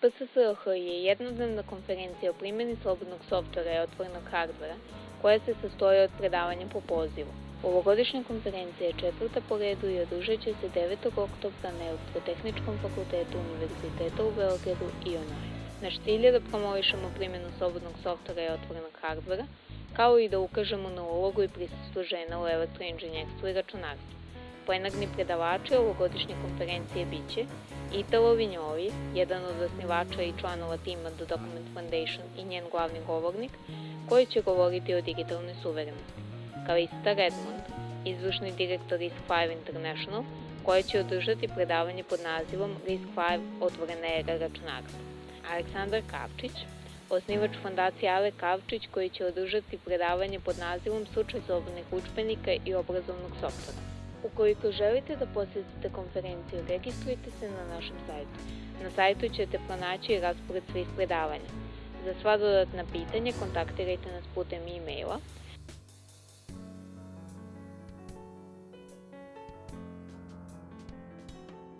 PSSH je jednodnevna konferencija o primjeni slobodnog softvera i otvorenog hardvera, koja se sastoji od predavanja po pozivu. Ovogodišnja konferencija je četvrta po redu i održat će se 9. oktobra na Elektrotehničkom fakultetu Univerziteta u Beogradu i online. Naš cilj je da promovišemo primjenu slobodnog softvera i otvorenog hardvera, kao i da ukažemo na ulogu i prisustvo žena u elektroinženjerstvu i računarstvu. Plenarni predavači ovogodišnje konferencije biće Italo Vinjovi, jedan od osnivača i članova tima The Document Foundation i njen glavni govornik, koji će govoriti o digitalnoj suverenosti. Kalista Redmond, izvršni direktor Risk5 International, koja će održati predavanje pod nazivom Risk5 otvorena era računarstva. Aleksandar Kavčić, osnivač fondacije Ale Kavčić, koji će održati predavanje pod nazivom Slučaj slobodnih učbenika i obrazovnog softvera. Ukoliko želite da posjetite konferenciju, registrujte se na našem sajtu. Na sajtu ćete pronaći raspored svih predavanja. Za sva dodatna pitanja kontaktirajte nas putem e-maila